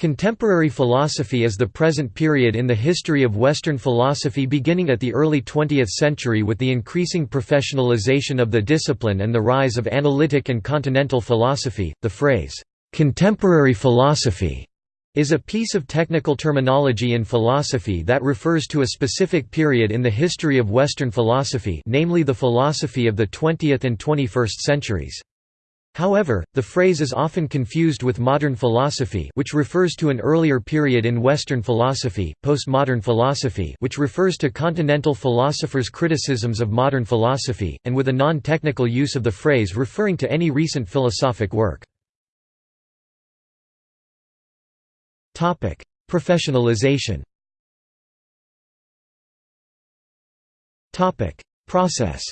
Contemporary philosophy is the present period in the history of Western philosophy beginning at the early 20th century with the increasing professionalization of the discipline and the rise of analytic and continental philosophy. The phrase, contemporary philosophy, is a piece of technical terminology in philosophy that refers to a specific period in the history of Western philosophy, namely the philosophy of the 20th and 21st centuries. However, the phrase is often confused with modern philosophy which refers to an earlier period in Western philosophy, postmodern philosophy which refers to continental philosophers' criticisms of modern philosophy, and with a non-technical use of the phrase referring to any recent philosophic work. Professionalization Process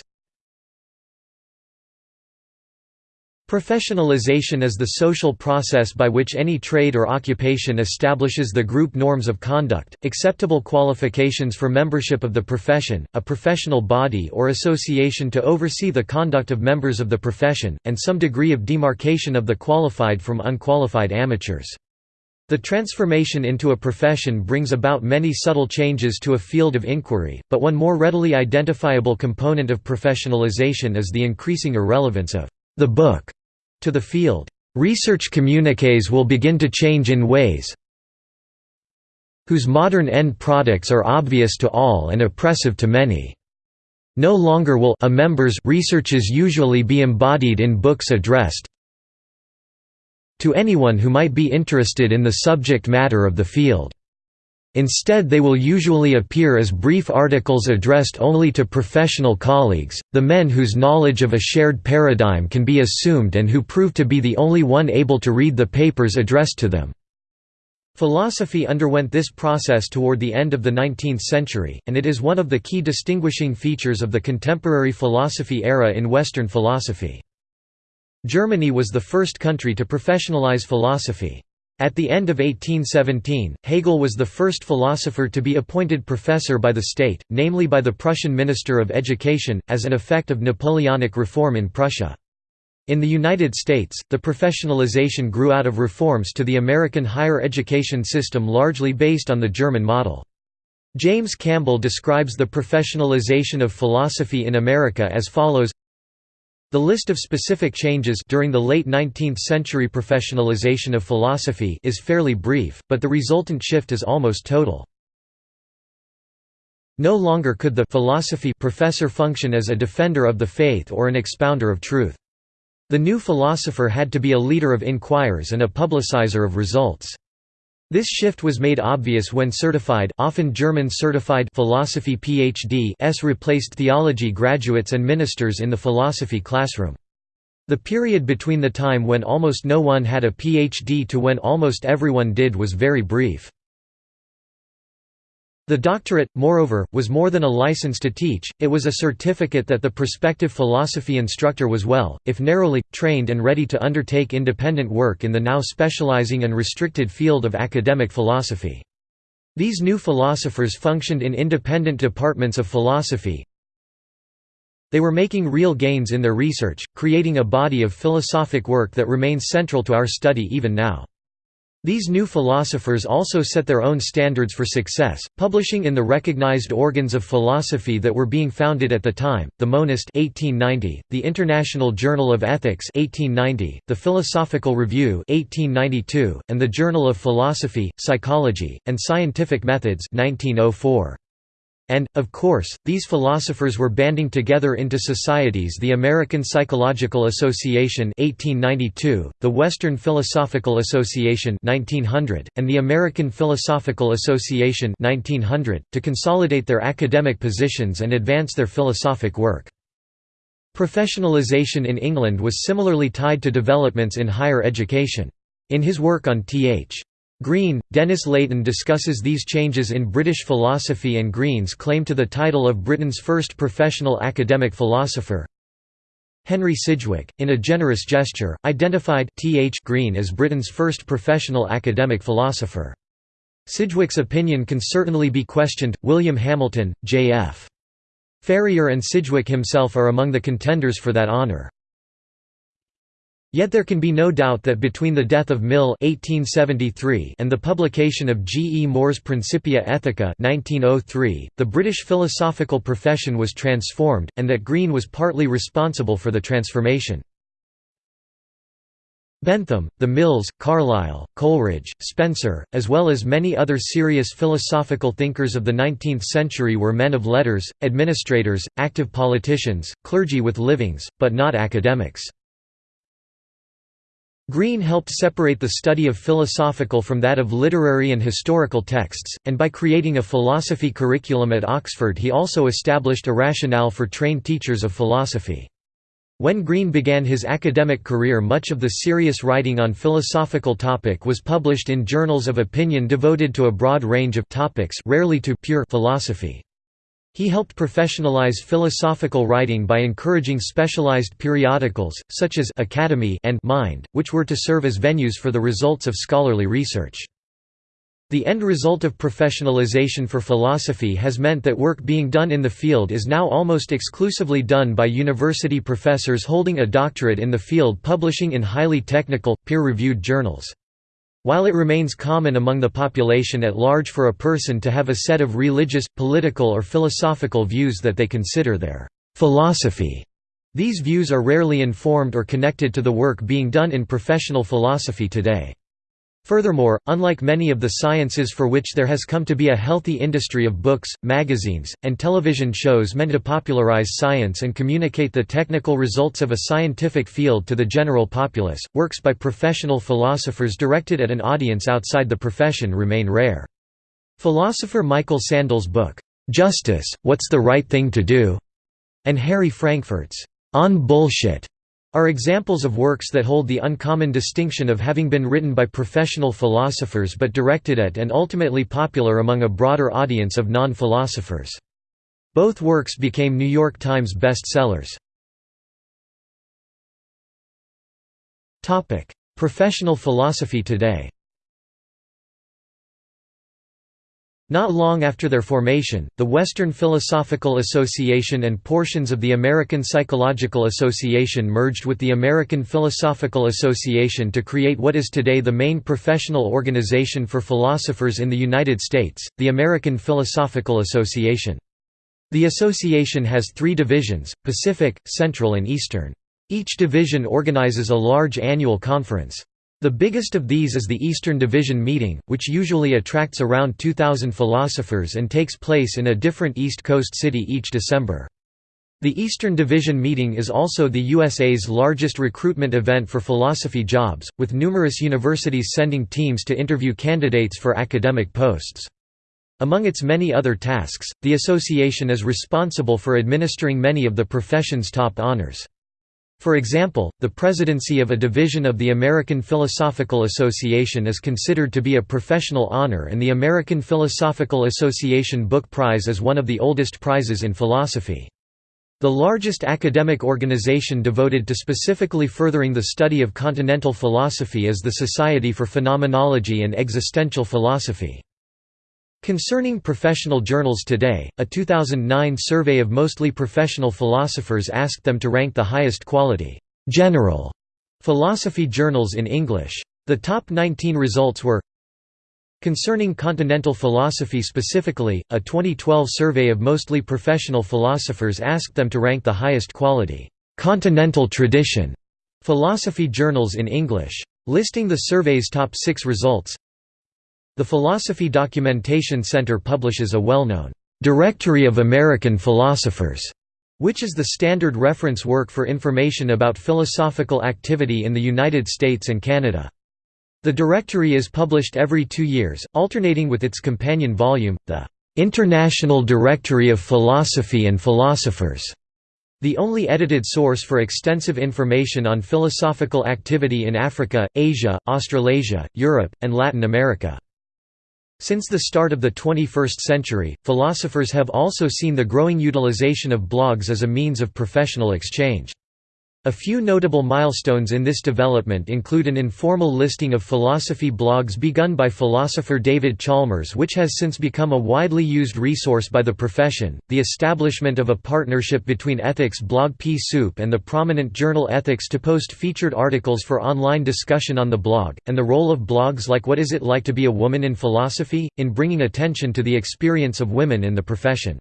Professionalization is the social process by which any trade or occupation establishes the group norms of conduct, acceptable qualifications for membership of the profession, a professional body or association to oversee the conduct of members of the profession, and some degree of demarcation of the qualified from unqualified amateurs. The transformation into a profession brings about many subtle changes to a field of inquiry, but one more readily identifiable component of professionalization is the increasing irrelevance of the book to the field. Research communiques will begin to change in ways whose modern end products are obvious to all and oppressive to many. No longer will a member's researches usually be embodied in books addressed to anyone who might be interested in the subject matter of the field. Instead they will usually appear as brief articles addressed only to professional colleagues, the men whose knowledge of a shared paradigm can be assumed and who prove to be the only one able to read the papers addressed to them. Philosophy underwent this process toward the end of the 19th century, and it is one of the key distinguishing features of the contemporary philosophy era in Western philosophy. Germany was the first country to professionalize philosophy. At the end of 1817, Hegel was the first philosopher to be appointed professor by the state, namely by the Prussian Minister of Education, as an effect of Napoleonic reform in Prussia. In the United States, the professionalization grew out of reforms to the American higher education system largely based on the German model. James Campbell describes the professionalization of philosophy in America as follows the list of specific changes during the late 19th century professionalization of philosophy is fairly brief, but the resultant shift is almost total. No longer could the philosophy professor function as a defender of the faith or an expounder of truth. The new philosopher had to be a leader of inquirers and a publicizer of results. This shift was made obvious when certified often German certified philosophy PhD-s replaced theology graduates and ministers in the philosophy classroom. The period between the time when almost no one had a PhD to when almost everyone did was very brief. The doctorate, moreover, was more than a license to teach, it was a certificate that the prospective philosophy instructor was well, if narrowly, trained and ready to undertake independent work in the now specializing and restricted field of academic philosophy. These new philosophers functioned in independent departments of philosophy. They were making real gains in their research, creating a body of philosophic work that remains central to our study even now. These new philosophers also set their own standards for success, publishing in the recognized organs of philosophy that were being founded at the time, the Monist 1890, the International Journal of Ethics 1890, the Philosophical Review 1892, and the Journal of Philosophy, Psychology, and Scientific Methods 1904. And, of course, these philosophers were banding together into societies the American Psychological Association 1892, the Western Philosophical Association 1900, and the American Philosophical Association 1900, to consolidate their academic positions and advance their philosophic work. Professionalization in England was similarly tied to developments in higher education. In his work on Th. Green, Denys Leighton discusses these changes in British philosophy and Green's claim to the title of Britain's first professional academic philosopher. Henry Sidgwick, in a generous gesture, identified Th. Green as Britain's first professional academic philosopher. Sidgwick's opinion can certainly be questioned. William Hamilton, J.F. Ferrier and Sidgwick himself are among the contenders for that honour. Yet there can be no doubt that between the death of Mill (1873) and the publication of G. E. Moore's Principia Ethica (1903), the British philosophical profession was transformed, and that Green was partly responsible for the transformation. Bentham, the Mills, Carlyle, Coleridge, Spencer, as well as many other serious philosophical thinkers of the 19th century were men of letters, administrators, active politicians, clergy with livings, but not academics. Green helped separate the study of philosophical from that of literary and historical texts, and by creating a philosophy curriculum at Oxford he also established a rationale for trained teachers of philosophy. When Green began his academic career much of the serious writing on philosophical topic was published in journals of opinion devoted to a broad range of topics rarely to pure philosophy. He helped professionalize philosophical writing by encouraging specialized periodicals, such as Academy and Mind, which were to serve as venues for the results of scholarly research. The end result of professionalization for philosophy has meant that work being done in the field is now almost exclusively done by university professors holding a doctorate in the field publishing in highly technical, peer-reviewed journals. While it remains common among the population at large for a person to have a set of religious, political or philosophical views that they consider their philosophy, these views are rarely informed or connected to the work being done in professional philosophy today. Furthermore, unlike many of the sciences for which there has come to be a healthy industry of books, magazines, and television shows meant to popularize science and communicate the technical results of a scientific field to the general populace, works by professional philosophers directed at an audience outside the profession remain rare. Philosopher Michael Sandel's book, "'Justice, What's the Right Thing to Do?' and Harry Frankfurt's "'On Bullshit' are examples of works that hold the uncommon distinction of having been written by professional philosophers but directed at and ultimately popular among a broader audience of non-philosophers. Both works became New York Times bestsellers. Professional philosophy today Not long after their formation, the Western Philosophical Association and portions of the American Psychological Association merged with the American Philosophical Association to create what is today the main professional organization for philosophers in the United States, the American Philosophical Association. The association has three divisions, Pacific, Central and Eastern. Each division organizes a large annual conference. The biggest of these is the Eastern Division meeting, which usually attracts around 2,000 philosophers and takes place in a different East Coast city each December. The Eastern Division meeting is also the USA's largest recruitment event for philosophy jobs, with numerous universities sending teams to interview candidates for academic posts. Among its many other tasks, the association is responsible for administering many of the profession's top honors. For example, the presidency of a division of the American Philosophical Association is considered to be a professional honor and the American Philosophical Association Book Prize is one of the oldest prizes in philosophy. The largest academic organization devoted to specifically furthering the study of continental philosophy is the Society for Phenomenology and Existential Philosophy. Concerning professional journals today, a 2009 survey of mostly professional philosophers asked them to rank the highest quality, general philosophy journals in English. The top 19 results were Concerning continental philosophy specifically, a 2012 survey of mostly professional philosophers asked them to rank the highest quality, continental tradition philosophy journals in English. Listing the survey's top six results the Philosophy Documentation Center publishes a well-known Directory of American Philosophers, which is the standard reference work for information about philosophical activity in the United States and Canada. The directory is published every two years, alternating with its companion volume, the International Directory of Philosophy and Philosophers, the only edited source for extensive information on philosophical activity in Africa, Asia, Australasia, Europe, and Latin America. Since the start of the 21st century, philosophers have also seen the growing utilization of blogs as a means of professional exchange. A few notable milestones in this development include an informal listing of philosophy blogs begun by philosopher David Chalmers which has since become a widely used resource by the profession, the establishment of a partnership between ethics blog PEA Soup and the prominent journal Ethics to post featured articles for online discussion on the blog, and the role of blogs like What Is It Like to Be a Woman in Philosophy, in bringing attention to the experience of women in the profession.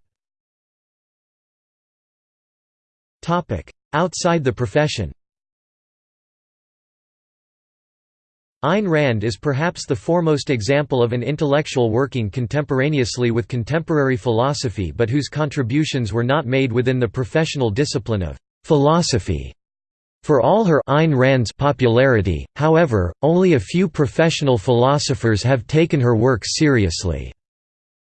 Outside the profession Ayn Rand is perhaps the foremost example of an intellectual working contemporaneously with contemporary philosophy but whose contributions were not made within the professional discipline of philosophy. For all her Ayn Rand's popularity, however, only a few professional philosophers have taken her work seriously.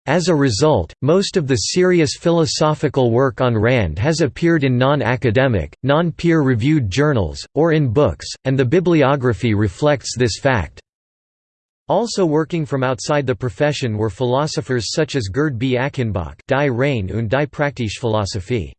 As a result, most of the serious philosophical work on Rand has appeared in non-academic, non-peer-reviewed journals, or in books, and the bibliography reflects this fact. Also working from outside the profession were philosophers such as Gerd B. Achenbach Die Rein und die Praktische Philosophie.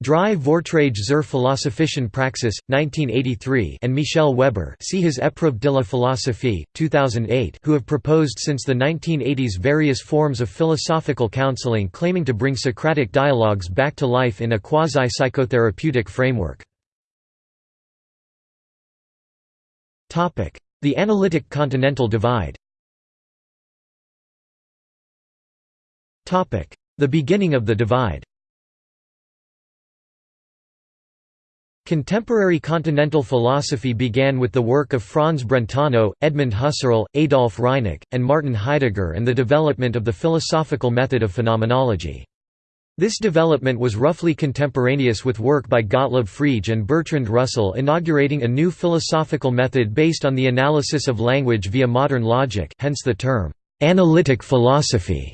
Drei Vorträge zur Philosophischen Praxis, 1983 and Michel Weber see his Épreuve de la Philosophie, 2008 who have proposed since the 1980s various forms of philosophical counseling claiming to bring Socratic dialogues back to life in a quasi-psychotherapeutic framework. The analytic continental divide The beginning of the divide Contemporary continental philosophy began with the work of Franz Brentano, Edmund Husserl, Adolf Reinach, and Martin Heidegger and the development of the philosophical method of phenomenology. This development was roughly contemporaneous with work by Gottlob Frege and Bertrand Russell inaugurating a new philosophical method based on the analysis of language via modern logic hence the term, "'analytic philosophy'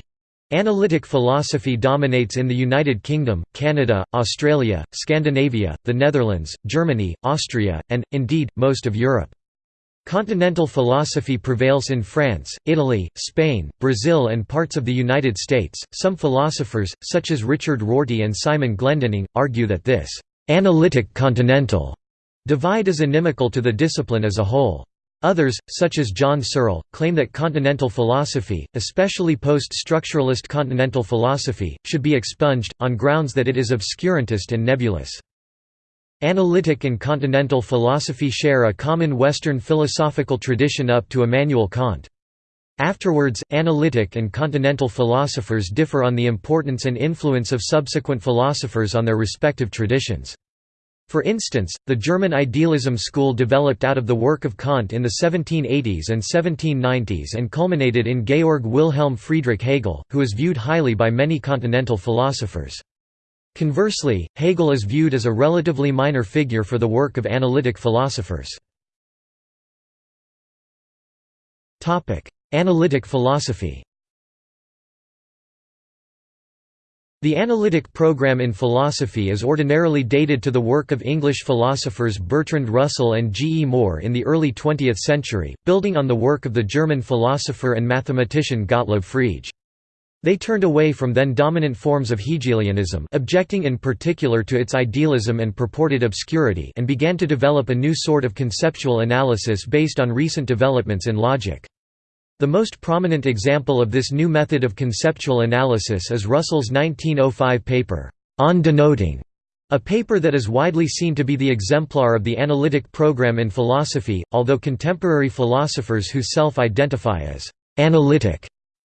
Analytic philosophy dominates in the United Kingdom, Canada, Australia, Scandinavia, the Netherlands, Germany, Austria, and, indeed, most of Europe. Continental philosophy prevails in France, Italy, Spain, Brazil, and parts of the United States. Some philosophers, such as Richard Rorty and Simon Glendinning, argue that this analytic continental divide is inimical to the discipline as a whole. Others, such as John Searle, claim that continental philosophy, especially post-structuralist continental philosophy, should be expunged, on grounds that it is obscurantist and nebulous. Analytic and continental philosophy share a common Western philosophical tradition up to Immanuel Kant. Afterwards, analytic and continental philosophers differ on the importance and influence of subsequent philosophers on their respective traditions. For instance, the German idealism school developed out of the work of Kant in the 1780s and 1790s and culminated in Georg Wilhelm Friedrich Hegel, who is viewed highly by many continental philosophers. Conversely, Hegel is viewed as a relatively minor figure for the work of analytic philosophers. Analytic philosophy The analytic program in philosophy is ordinarily dated to the work of English philosophers Bertrand Russell and G. E. Moore in the early 20th century, building on the work of the German philosopher and mathematician Gottlob Frege. They turned away from then dominant forms of Hegelianism objecting in particular to its idealism and purported obscurity and began to develop a new sort of conceptual analysis based on recent developments in logic. The most prominent example of this new method of conceptual analysis is Russell's 1905 paper, On Denoting, a paper that is widely seen to be the exemplar of the analytic program in philosophy, although contemporary philosophers who self-identify as «analytic»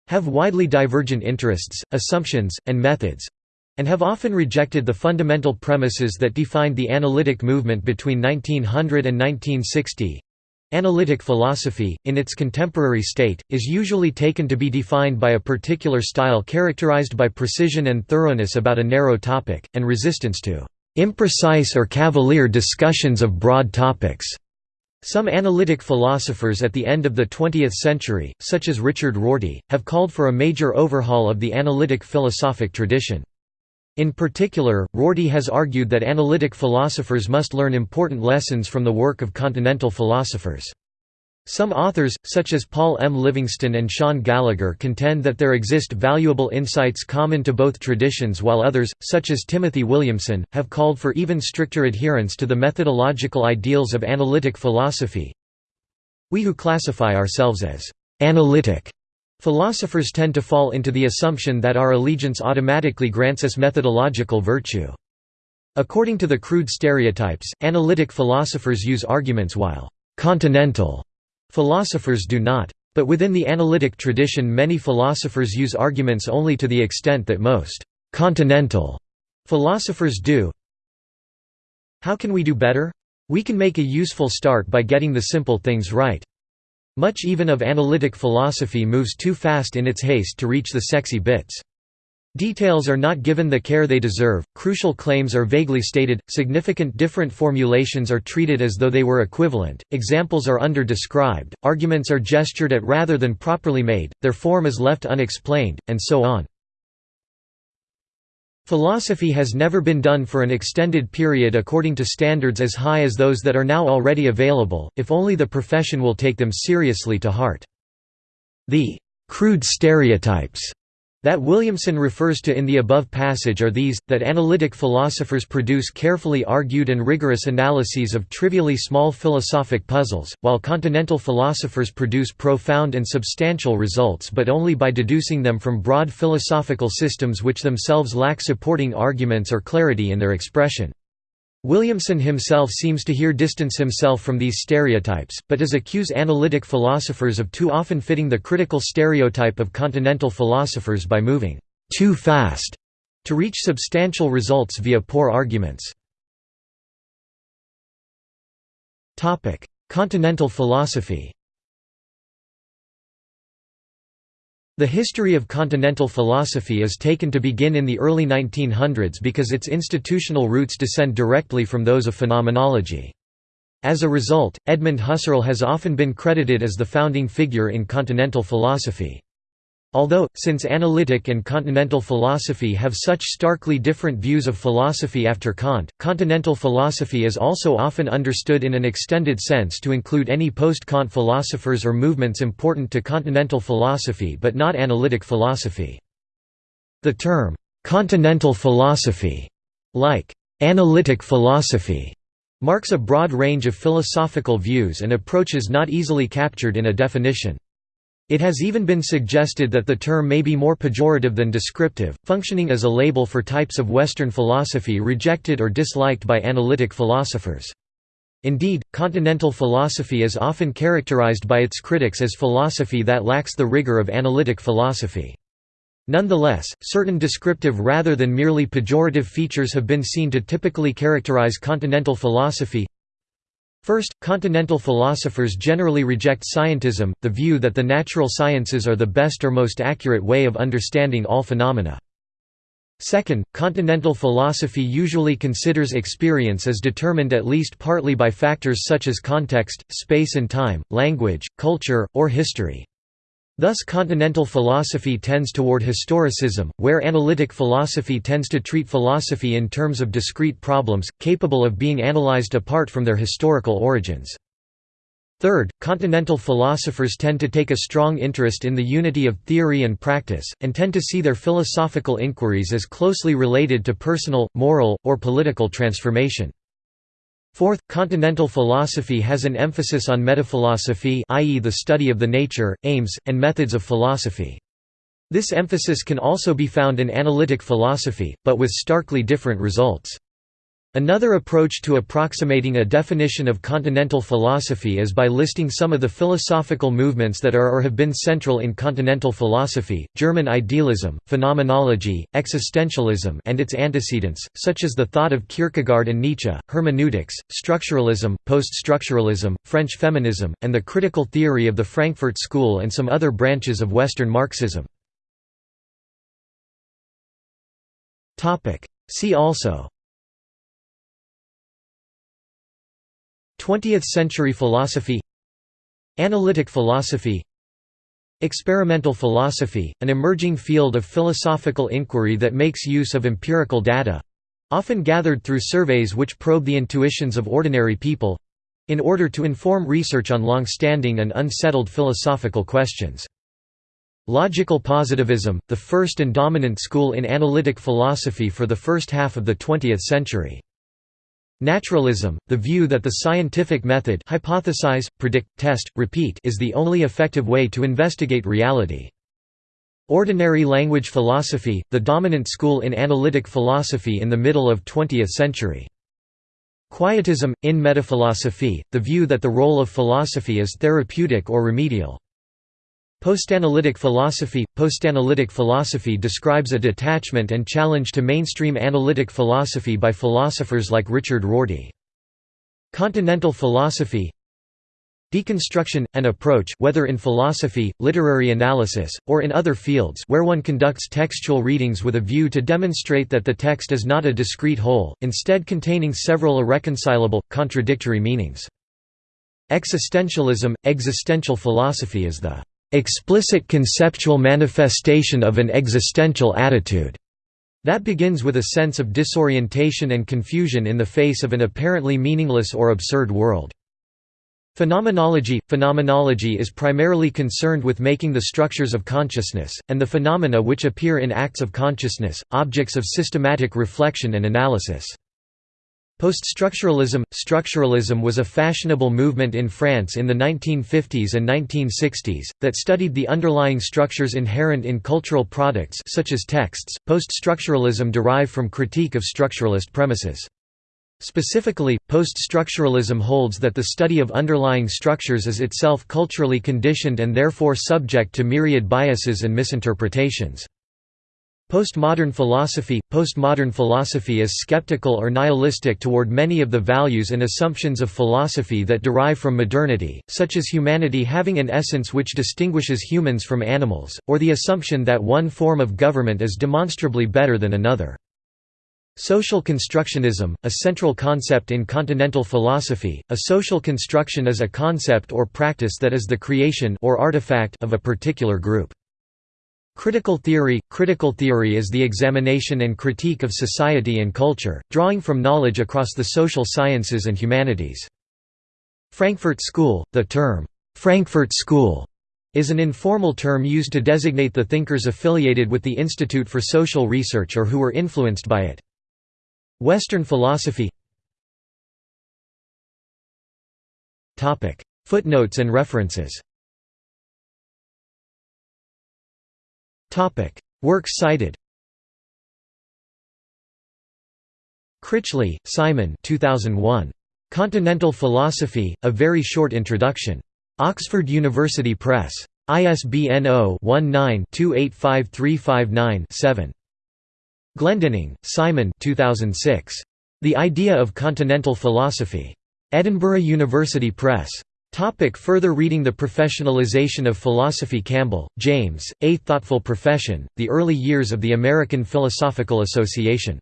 have widely divergent interests, assumptions, and methods, and have often rejected the fundamental premises that defined the analytic movement between 1900 and 1960. Analytic philosophy, in its contemporary state, is usually taken to be defined by a particular style characterized by precision and thoroughness about a narrow topic, and resistance to imprecise or cavalier discussions of broad topics. Some analytic philosophers at the end of the 20th century, such as Richard Rorty, have called for a major overhaul of the analytic philosophic tradition. In particular, Rorty has argued that analytic philosophers must learn important lessons from the work of continental philosophers. Some authors, such as Paul M. Livingston and Shaun Gallagher contend that there exist valuable insights common to both traditions while others, such as Timothy Williamson, have called for even stricter adherence to the methodological ideals of analytic philosophy. We who classify ourselves as «analytic» philosophers tend to fall into the assumption that our allegiance automatically grants us methodological virtue. According to the crude stereotypes, analytic philosophers use arguments while «continental» Philosophers do not. But within the analytic tradition many philosophers use arguments only to the extent that most «continental» philosophers do. How can we do better? We can make a useful start by getting the simple things right. Much even of analytic philosophy moves too fast in its haste to reach the sexy bits. Details are not given the care they deserve, crucial claims are vaguely stated, significant different formulations are treated as though they were equivalent, examples are under-described, arguments are gestured at rather than properly made, their form is left unexplained, and so on. Philosophy has never been done for an extended period according to standards as high as those that are now already available, if only the profession will take them seriously to heart. The «crude stereotypes» That Williamson refers to in the above passage are these, that analytic philosophers produce carefully argued and rigorous analyses of trivially small philosophic puzzles, while continental philosophers produce profound and substantial results but only by deducing them from broad philosophical systems which themselves lack supporting arguments or clarity in their expression. Williamson himself seems to here distance himself from these stereotypes, but does accuse analytic philosophers of too often fitting the critical stereotype of continental philosophers by moving «too fast» to reach substantial results via poor arguments. Continental philosophy The history of continental philosophy is taken to begin in the early 1900s because its institutional roots descend directly from those of phenomenology. As a result, Edmund Husserl has often been credited as the founding figure in continental philosophy. Although, since analytic and continental philosophy have such starkly different views of philosophy after Kant, continental philosophy is also often understood in an extended sense to include any post-Kant philosophers or movements important to continental philosophy but not analytic philosophy. The term, "'continental philosophy' like "'analytic philosophy' marks a broad range of philosophical views and approaches not easily captured in a definition. It has even been suggested that the term may be more pejorative than descriptive, functioning as a label for types of Western philosophy rejected or disliked by analytic philosophers. Indeed, continental philosophy is often characterized by its critics as philosophy that lacks the rigor of analytic philosophy. Nonetheless, certain descriptive rather than merely pejorative features have been seen to typically characterize continental philosophy First, continental philosophers generally reject scientism, the view that the natural sciences are the best or most accurate way of understanding all phenomena. Second, continental philosophy usually considers experience as determined at least partly by factors such as context, space and time, language, culture, or history. Thus continental philosophy tends toward historicism, where analytic philosophy tends to treat philosophy in terms of discrete problems, capable of being analyzed apart from their historical origins. Third, continental philosophers tend to take a strong interest in the unity of theory and practice, and tend to see their philosophical inquiries as closely related to personal, moral, or political transformation. Fourth, continental philosophy has an emphasis on metaphilosophy i.e. the study of the nature, aims, and methods of philosophy. This emphasis can also be found in analytic philosophy, but with starkly different results. Another approach to approximating a definition of continental philosophy is by listing some of the philosophical movements that are or have been central in continental philosophy, German idealism, phenomenology, existentialism and its antecedents, such as the thought of Kierkegaard and Nietzsche, hermeneutics, structuralism, post-structuralism, French feminism, and the critical theory of the Frankfurt School and some other branches of Western Marxism. See also 20th-century philosophy Analytic philosophy Experimental philosophy, an emerging field of philosophical inquiry that makes use of empirical data—often gathered through surveys which probe the intuitions of ordinary people in order to inform research on long-standing and unsettled philosophical questions. Logical positivism, the first and dominant school in analytic philosophy for the first half of the 20th century. Naturalism, the view that the scientific method hypothesize, predict, test, repeat is the only effective way to investigate reality. Ordinary language philosophy, the dominant school in analytic philosophy in the middle of 20th century. Quietism, in metaphilosophy, the view that the role of philosophy is therapeutic or remedial. Postanalytic philosophy Postanalytic philosophy describes a detachment and challenge to mainstream analytic philosophy by philosophers like Richard Rorty. Continental philosophy Deconstruction – an approach whether in philosophy, literary analysis, or in other fields where one conducts textual readings with a view to demonstrate that the text is not a discrete whole, instead containing several irreconcilable, contradictory meanings. Existentialism – existential philosophy is the explicit conceptual manifestation of an existential attitude that begins with a sense of disorientation and confusion in the face of an apparently meaningless or absurd world. Phenomenology – Phenomenology is primarily concerned with making the structures of consciousness, and the phenomena which appear in acts of consciousness, objects of systematic reflection and analysis. Poststructuralism – Structuralism was a fashionable movement in France in the 1950s and 1960s, that studied the underlying structures inherent in cultural products such as texts. Poststructuralism derived from critique of structuralist premises. Specifically, post-structuralism holds that the study of underlying structures is itself culturally conditioned and therefore subject to myriad biases and misinterpretations. Postmodern philosophy Postmodern philosophy is skeptical or nihilistic toward many of the values and assumptions of philosophy that derive from modernity, such as humanity having an essence which distinguishes humans from animals, or the assumption that one form of government is demonstrably better than another. Social constructionism, a central concept in continental philosophy, a social construction is a concept or practice that is the creation or artifact of a particular group. Critical theory Critical theory is the examination and critique of society and culture, drawing from knowledge across the social sciences and humanities. Frankfurt School – The term, "'Frankfurt School' is an informal term used to designate the thinkers affiliated with the Institute for Social Research or who were influenced by it. Western philosophy Footnotes and references Works cited Critchley, Simon 2001. Continental Philosophy, A Very Short Introduction. Oxford University Press. ISBN 0-19-285359-7. Glendinning, Simon 2006. The Idea of Continental Philosophy. Edinburgh University Press. Topic further reading The Professionalization of Philosophy Campbell, James, A Thoughtful Profession, The Early Years of the American Philosophical Association.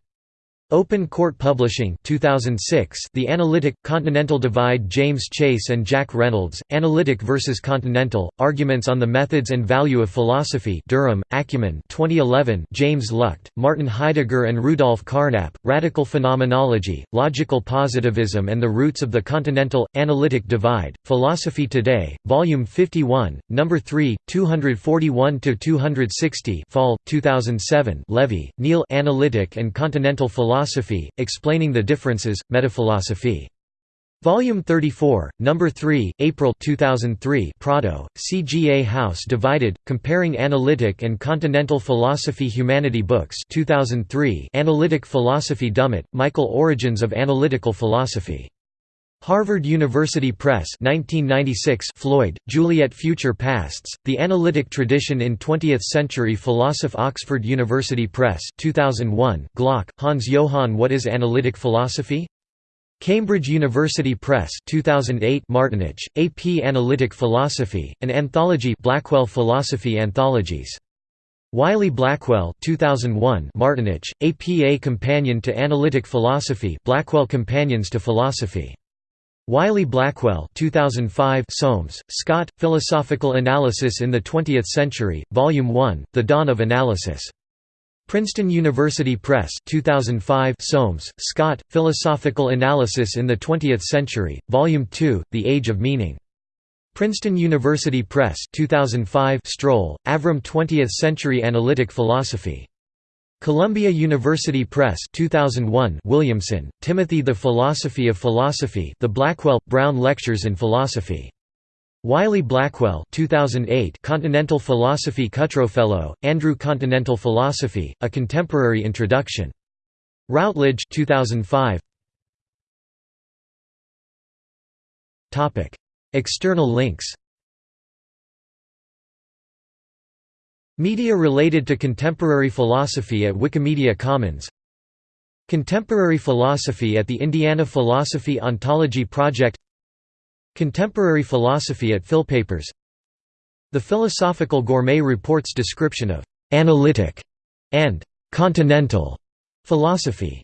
Open Court Publishing 2006 The Analytic, Continental Divide James Chase and Jack Reynolds, Analytic vs. Continental, Arguments on the Methods and Value of Philosophy Durham, Acumen 2011 James Lucht, Martin Heidegger and Rudolf Carnap, Radical Phenomenology, Logical Positivism and the Roots of the Continental, Analytic Divide, Philosophy Today, Volume 51, No. 3, 241–260 Fall, 2007 Levy, Neil Analytic and Continental Philosophy Philosophy, Explaining the Differences, Metaphilosophy. Volume 34, Number 3, April 2003 Prado, CGA House Divided, Comparing Analytic and Continental Philosophy Humanity Books 2003 Analytic Philosophy Dummett, Michael Origins of Analytical Philosophy. Harvard University Press 1996 Floyd, Juliet Future Pasts, The Analytic Tradition in Twentieth-Century Philosophy Oxford University Press 2001 Glock, Hans Johann What is Analytic Philosophy? Cambridge University Press 2008 Martinich, AP Analytic Philosophy, an anthology Blackwell Philosophy Anthologies. Wiley-Blackwell 2001 Martinich, APA Companion to Analytic Philosophy Blackwell Companions to Philosophy. Wiley-Blackwell 2005 Soames, Scott, Philosophical Analysis in the Twentieth Century, Volume 1, The Dawn of Analysis. Princeton University Press 2005 Soames, Scott, Philosophical Analysis in the Twentieth Century, Volume 2, The Age of Meaning. Princeton University Press 2005 Stroll, Avram 20th Century Analytic Philosophy. Columbia University Press 2001 Williamson, Timothy The Philosophy of Philosophy The Blackwell – Brown Lectures in Philosophy. Wiley Blackwell 2008 Continental Philosophy Cutrofello, Andrew Continental Philosophy, A Contemporary Introduction. Routledge 2005. External links Media related to contemporary philosophy at Wikimedia Commons. Contemporary philosophy at the Indiana Philosophy Ontology Project. Contemporary philosophy at Philpapers The Philosophical Gourmet reports description of «analytic» and «continental» philosophy